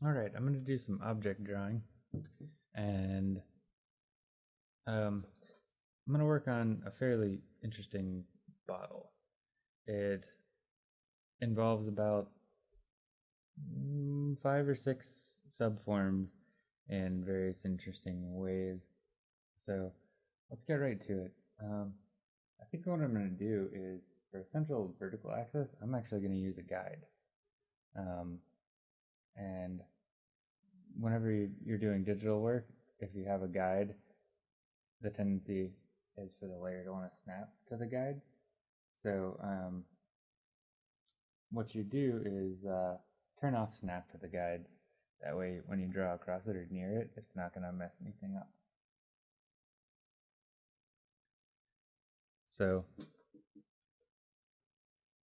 Alright, I'm going to do some object drawing and um, I'm going to work on a fairly interesting bottle. It involves about mm, five or six subforms in various interesting ways. So let's get right to it. Um, I think what I'm going to do is for a central vertical axis, I'm actually going to use a guide. Um, and whenever you're doing digital work, if you have a guide, the tendency is for the layer to want to snap to the guide. So um, what you do is uh, turn off snap to the guide. That way when you draw across it or near it, it's not going to mess anything up. So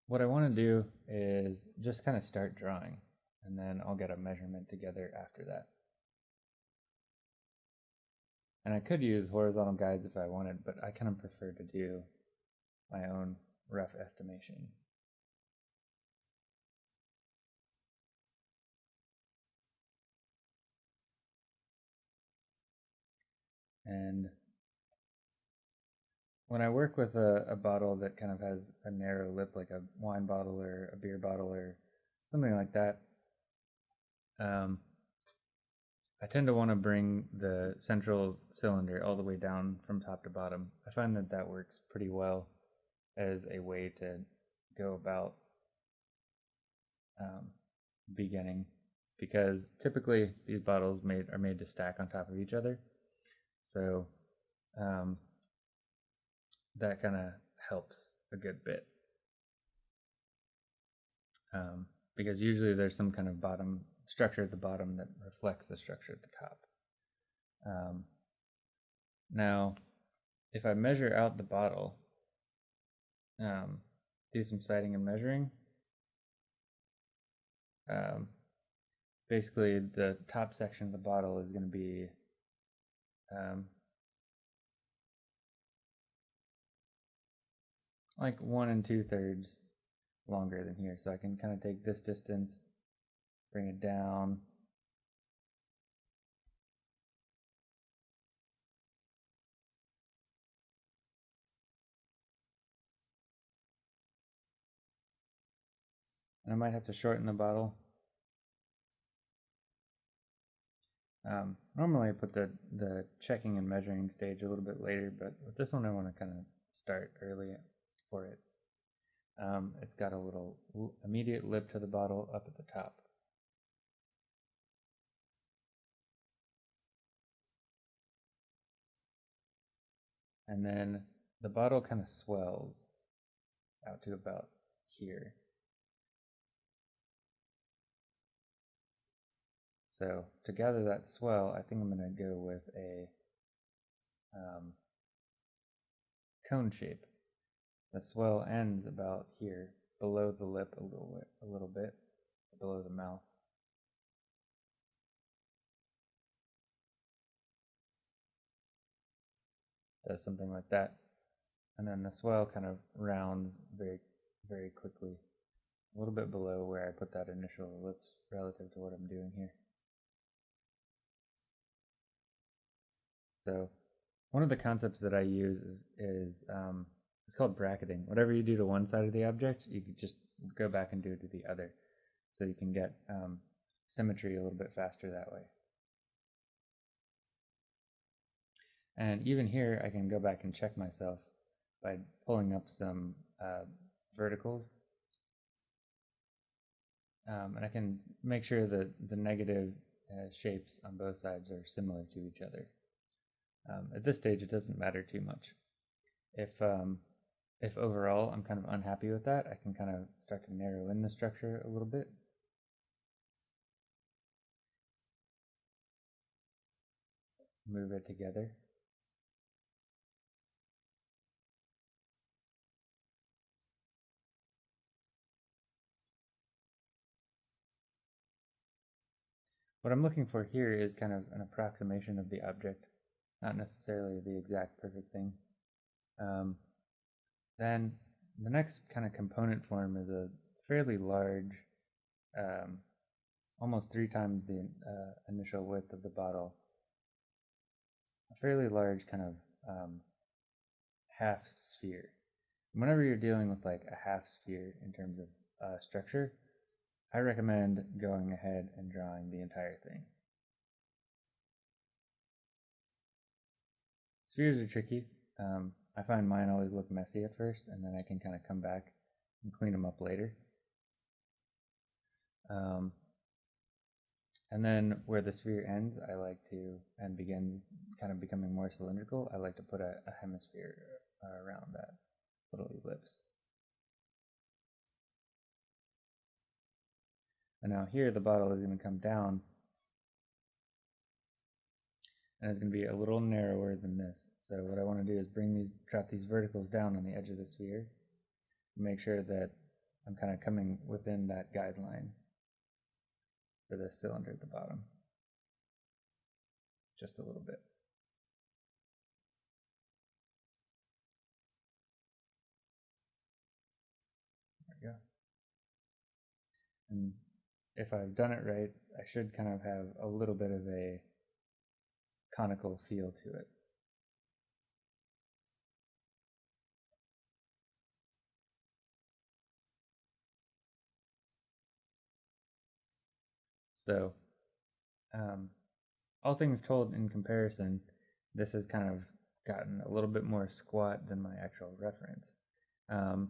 what I want to do is just kind of start drawing and then I'll get a measurement together after that. And I could use horizontal guides if I wanted, but I kind of prefer to do my own rough estimation. And when I work with a, a bottle that kind of has a narrow lip, like a wine bottle or a beer bottle or something like that, um, I tend to want to bring the central cylinder all the way down from top to bottom. I find that that works pretty well as a way to go about um, beginning because typically these bottles made are made to stack on top of each other. So um, that kind of helps a good bit. Um, because usually there's some kind of bottom structure at the bottom that reflects the structure at the top. Um, now, if I measure out the bottle, um, do some sighting and measuring, um, basically the top section of the bottle is going to be um, like one and two thirds longer than here. So I can kind of take this distance bring it down. And I might have to shorten the bottle. Um, normally I put the, the checking and measuring stage a little bit later, but with this one I want to kind of start early for it. Um, it's got a little immediate lip to the bottle up at the top. And then the bottle kind of swells out to about here. So to gather that swell, I think I'm going to go with a um, cone shape. The swell ends about here, below the lip a little bit, a little bit, below the mouth. Does something like that. And then the swell kind of rounds very, very quickly, a little bit below where I put that initial ellipse relative to what I'm doing here. So one of the concepts that I use is, is um, it's called bracketing. Whatever you do to one side of the object, you can just go back and do it to the other. So you can get um, symmetry a little bit faster that way. And even here, I can go back and check myself by pulling up some uh, verticals. Um, and I can make sure that the negative uh, shapes on both sides are similar to each other. Um, at this stage, it doesn't matter too much. If um, if overall I'm kind of unhappy with that, I can kind of start to narrow in the structure a little bit. Move it together. What I'm looking for here is kind of an approximation of the object, not necessarily the exact perfect thing. Um, then the next kind of component form is a fairly large um, almost three times the uh, initial width of the bottle. A fairly large kind of um, half sphere. Whenever you're dealing with like a half sphere in terms of uh, structure, I recommend going ahead and drawing the entire thing. Spheres are tricky. Um, I find mine always look messy at first, and then I can kind of come back and clean them up later. Um, and then where the sphere ends, I like to, and begin kind of becoming more cylindrical, I like to put a, a hemisphere uh, around that little ellipse. And now here the bottle is going to come down and it's going to be a little narrower than this. So what I want to do is bring these, drop these verticals down on the edge of the sphere, make sure that I'm kind of coming within that guideline for the cylinder at the bottom. Just a little bit. There we go. And if I've done it right, I should kind of have a little bit of a conical feel to it. So, um, all things told in comparison, this has kind of gotten a little bit more squat than my actual reference. Um,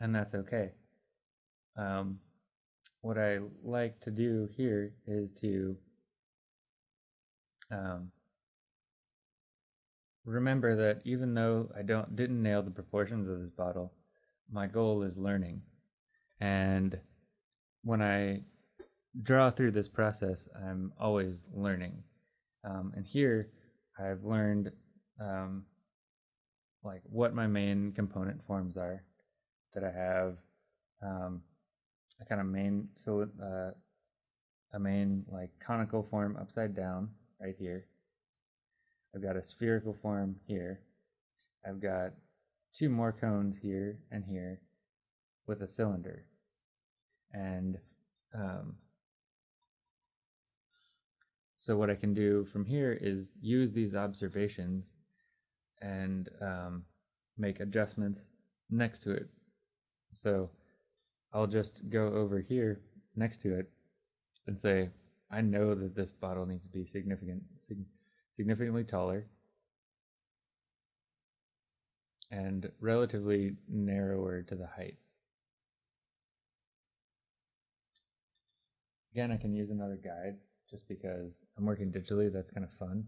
and that's okay. Um, what I like to do here is to um, remember that even though I don't didn't nail the proportions of this bottle, my goal is learning. And when I draw through this process, I'm always learning. Um, and here, I've learned um, like what my main component forms are. That I have um, a kind of main so uh, a main like conical form upside down right here. I've got a spherical form here. I've got two more cones here and here with a cylinder. And um, so what I can do from here is use these observations and um, make adjustments next to it. So I'll just go over here next to it and say, I know that this bottle needs to be significant, sig significantly taller and relatively narrower to the height. Again, I can use another guide just because I'm working digitally, that's kind of fun.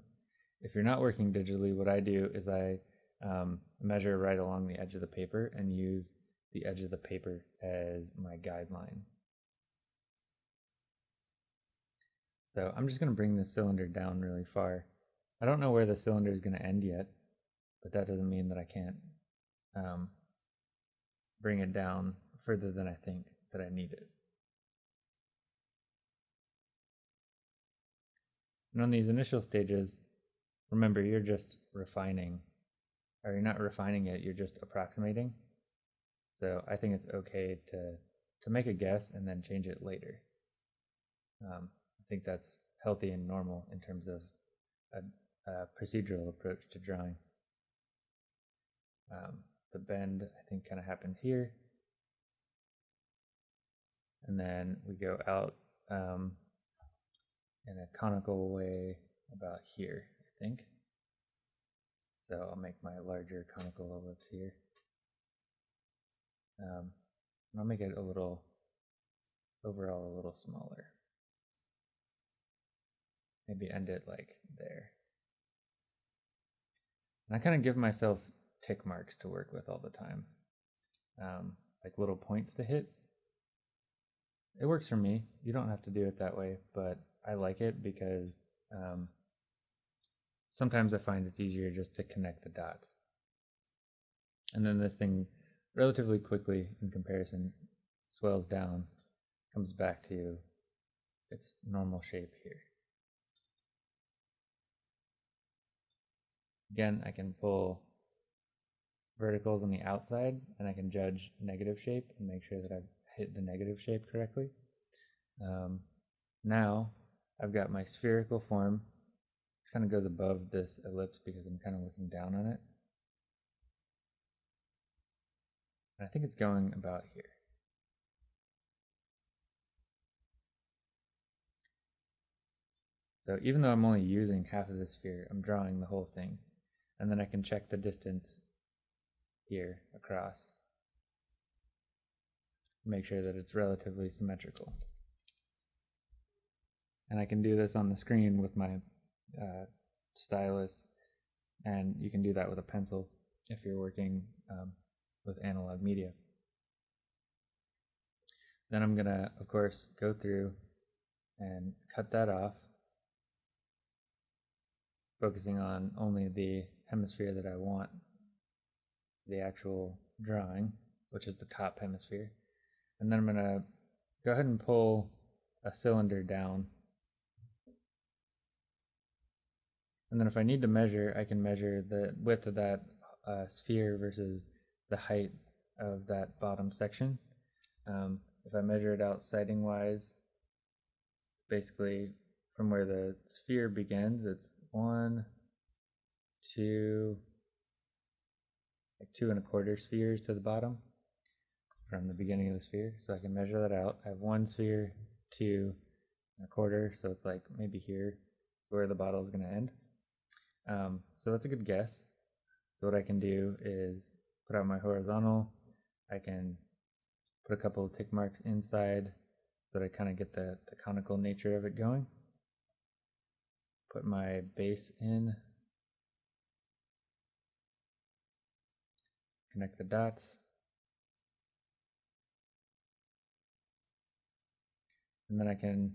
If you're not working digitally, what I do is I um, measure right along the edge of the paper and use the edge of the paper as my guideline. So I'm just going to bring the cylinder down really far. I don't know where the cylinder is going to end yet, but that doesn't mean that I can't um, bring it down further than I think that I need it. And on these initial stages, remember you're just refining, or you're not refining it, you're just approximating. So I think it's okay to, to make a guess and then change it later. Um, I think that's healthy and normal in terms of a, a procedural approach to drawing. Um, the bend, I think, kind of happens here. And then we go out um, in a conical way about here, I think. So I'll make my larger conical ellipse here. Um, I'll make it a little, overall a little smaller. Maybe end it like there. And I kind of give myself tick marks to work with all the time. Um, like little points to hit. It works for me. You don't have to do it that way, but I like it because um, sometimes I find it's easier just to connect the dots. And then this thing relatively quickly in comparison swells down, comes back to its normal shape here. Again, I can pull verticals on the outside and I can judge negative shape and make sure that I've hit the negative shape correctly. Um, now I've got my spherical form. Kind of goes above this ellipse because I'm kind of looking down on it. I think it's going about here. So even though I'm only using half of the sphere, I'm drawing the whole thing. And then I can check the distance here across. Make sure that it's relatively symmetrical. And I can do this on the screen with my uh, stylus, and you can do that with a pencil if you're working um, with analog media. Then I'm going to, of course, go through and cut that off focusing on only the hemisphere that I want, the actual drawing, which is the top hemisphere. And then I'm going to go ahead and pull a cylinder down. And then if I need to measure, I can measure the width of that uh, sphere versus the height of that bottom section. Um, if I measure it out sighting wise, basically from where the sphere begins, it's one, two, like two and a quarter spheres to the bottom from the beginning of the sphere. So I can measure that out. I have one sphere, two, and a quarter, so it's like maybe here where the bottle is going to end. Um, so that's a good guess. So what I can do is put out my horizontal. I can put a couple of tick marks inside so that I kind of get the, the conical nature of it going put my base in, connect the dots, and then I can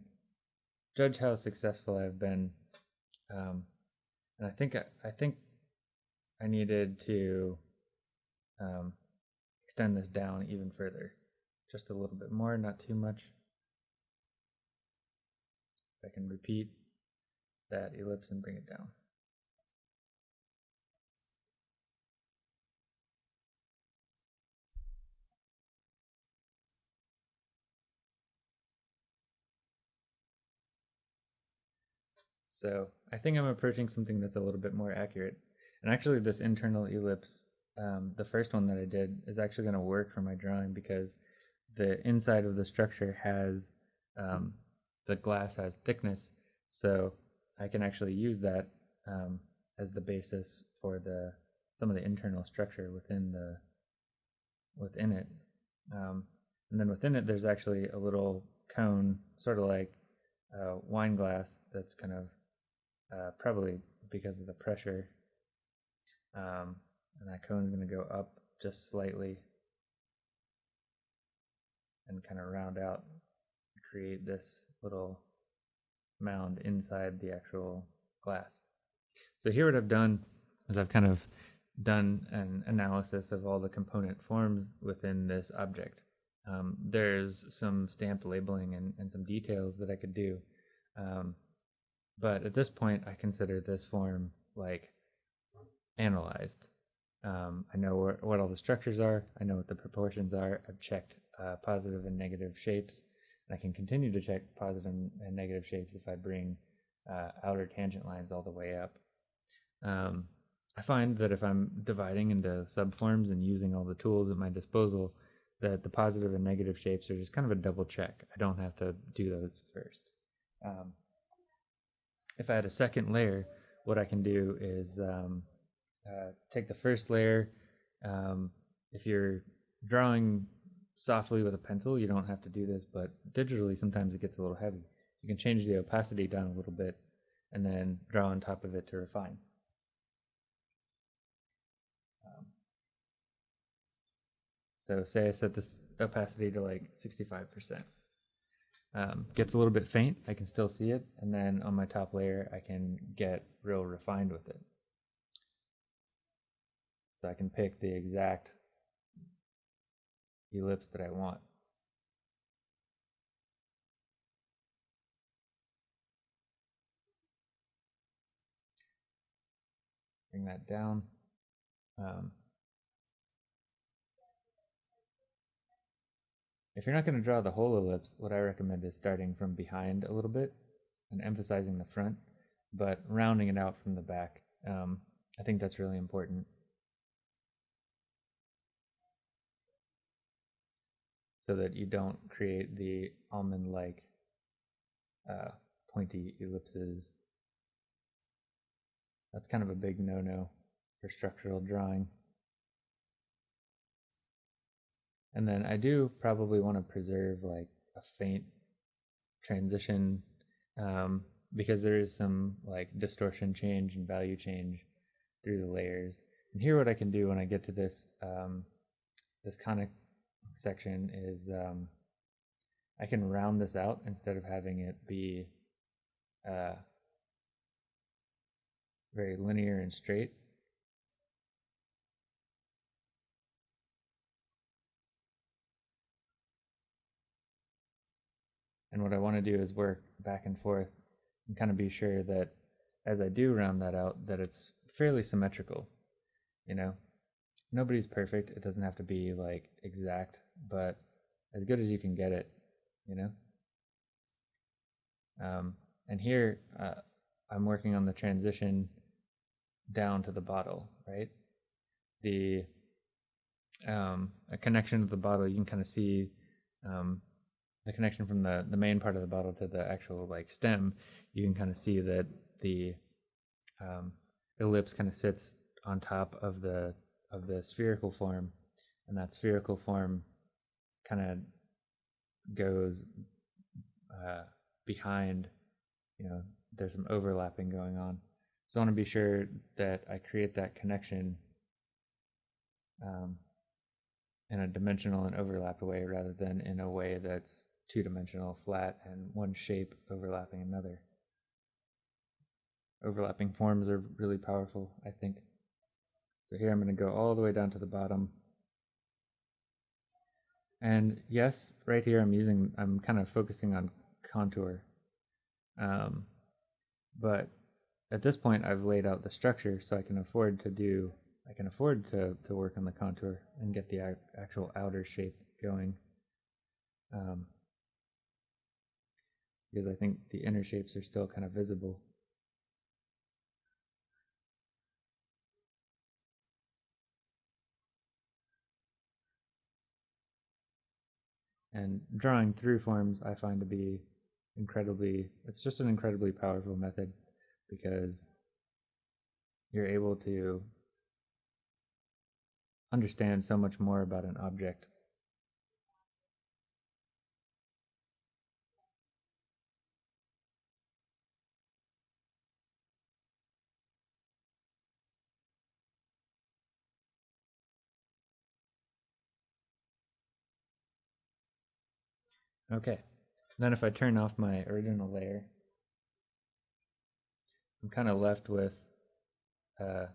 judge how successful I've been. Um, and I think I, I, think I needed to um, extend this down even further, just a little bit more, not too much. I can repeat that ellipse and bring it down. So I think I'm approaching something that's a little bit more accurate. And actually this internal ellipse, um, the first one that I did, is actually going to work for my drawing because the inside of the structure has, um, the glass has thickness. So I can actually use that um, as the basis for the some of the internal structure within the within it. Um, and then within it, there's actually a little cone, sort of like a wine glass, that's kind of uh, probably because of the pressure. And that cone is going to go up just slightly and kind of round out, create this little mound inside the actual glass. So here what I've done is I've kind of done an analysis of all the component forms within this object. Um, there's some stamped labeling and, and, some details that I could do. Um, but at this point, I consider this form like analyzed. Um, I know where, what all the structures are. I know what the proportions are. I've checked uh, positive and negative shapes. And I can continue to check positive and negative shapes if I bring uh, outer tangent lines all the way up. Um, I find that if I'm dividing into subforms and using all the tools at my disposal, that the positive and negative shapes are just kind of a double check. I don't have to do those first. Um, if I had a second layer, what I can do is um, uh, take the first layer. Um, if you're drawing softly with a pencil. You don't have to do this, but digitally sometimes it gets a little heavy. You can change the opacity down a little bit and then draw on top of it to refine. Um, so say I set this opacity to like 65%. Um, gets a little bit faint, I can still see it, and then on my top layer I can get real refined with it. So I can pick the exact ellipse that I want. Bring that down. Um, if you're not going to draw the whole ellipse, what I recommend is starting from behind a little bit and emphasizing the front, but rounding it out from the back. Um, I think that's really important. So that you don't create the almond-like uh, pointy ellipses. That's kind of a big no-no for structural drawing. And then I do probably want to preserve like a faint transition um, because there is some like distortion change and value change through the layers. And here what I can do when I get to this um, this conic section is um, I can round this out instead of having it be uh, very linear and straight. And what I want to do is work back and forth and kind of be sure that as I do round that out, that it's fairly symmetrical. You know, nobody's perfect. It doesn't have to be like exact, but as good as you can get it, you know. Um, and here uh, I'm working on the transition down to the bottle, right? The um, a connection to the bottle, you can kind of see um, the connection from the, the main part of the bottle to the actual like stem, you can kind of see that the um, ellipse kind of sits on top of the of the spherical form, and that spherical form kind of goes uh, behind. You know, there's some overlapping going on, so I want to be sure that I create that connection um, in a dimensional and overlapped way rather than in a way that's two-dimensional, flat, and one shape overlapping another. Overlapping forms are really powerful, I think. So here I'm going to go all the way down to the bottom. And yes, right here I'm using, I'm kind of focusing on contour. Um, but at this point I've laid out the structure so I can afford to do, I can afford to, to work on the contour and get the actual outer shape going. Um, because I think the inner shapes are still kind of visible. And drawing through forms I find to be incredibly, it's just an incredibly powerful method because you're able to understand so much more about an object Okay, then if I turn off my original layer, I'm kind of left with uh,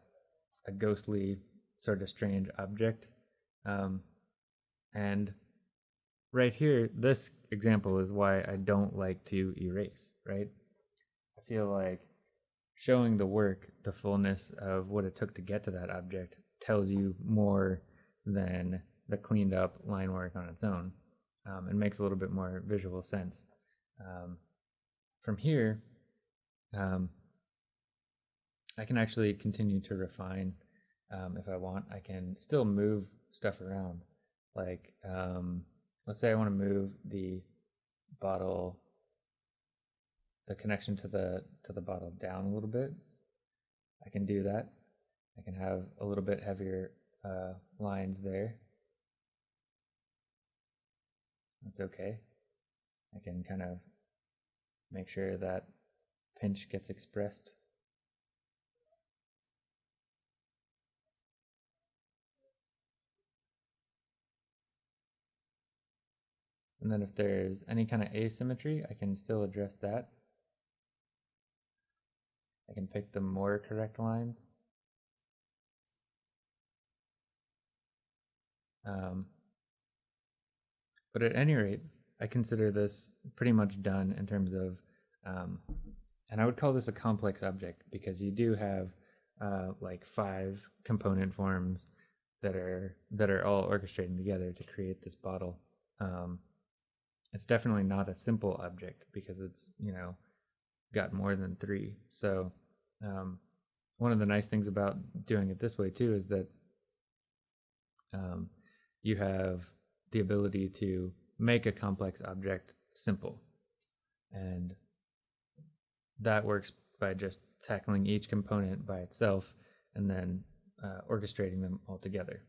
a ghostly, sort of strange object. Um, and right here, this example is why I don't like to erase, right? I feel like showing the work, the fullness of what it took to get to that object, tells you more than the cleaned up line work on its own um, and makes a little bit more visual sense. Um, from here, um, I can actually continue to refine um, if I want. I can still move stuff around. Like, um, let's say I want to move the bottle, the connection to the to the bottle down a little bit. I can do that. I can have a little bit heavier uh, lines there. That's okay. I can kind of make sure that pinch gets expressed. And then if there's any kind of asymmetry, I can still address that. I can pick the more correct lines. Um, but at any rate, I consider this pretty much done in terms of, um, and I would call this a complex object because you do have uh, like five component forms that are that are all orchestrating together to create this bottle. Um, it's definitely not a simple object because it's you know got more than three. So um, one of the nice things about doing it this way too is that um, you have the ability to make a complex object simple, and that works by just tackling each component by itself and then uh, orchestrating them all together.